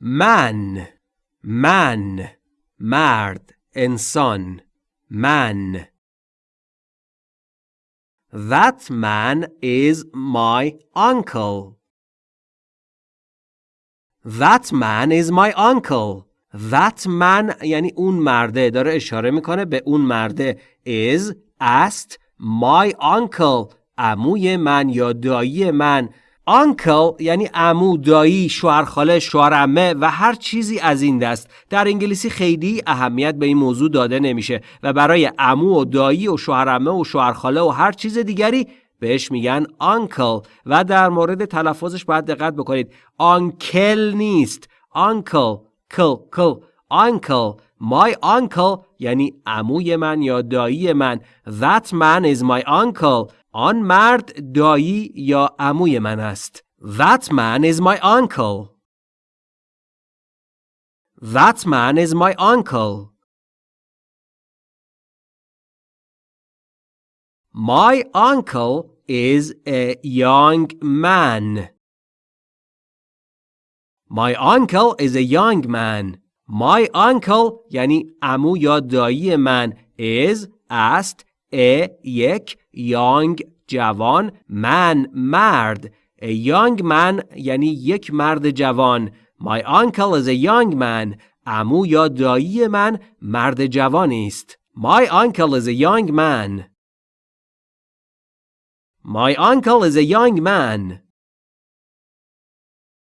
من من مرد انسان من. That man is my uncle. That man is my uncle. That man یعنی اون مرده. داره اشاره می‌کنه به اون مرده. Is است my uncle. عموی من یا دایی من. Uncle یعنی عمو دایی شوهرخاله شوهرعمه و هر چیزی از این دست. در انگلیسی خیلی اهمیت به این موضوع داده نمیشه و برای عمو و دایی و شوهرعمه و شوهرخاله و هر چیز دیگری بهش میگن uncle و در مورد تلفظش باید دقت بکنید. uncle نیست. uncle کل کل. uncle my uncle یعنی عموی من یا دایی من. That man is my uncle. آن مرد دایی یا عموی من است that man is my uncle that man is my uncle My uncle is a young man. My uncle is a young man. My uncle یعنی عمو یا دایی من is است a یک young جوان man مرد a young man یعنی یک مرد جوان My uncle is a young man عمو یا دایی من مرد جوانی است My uncle is a young man My uncle is a young man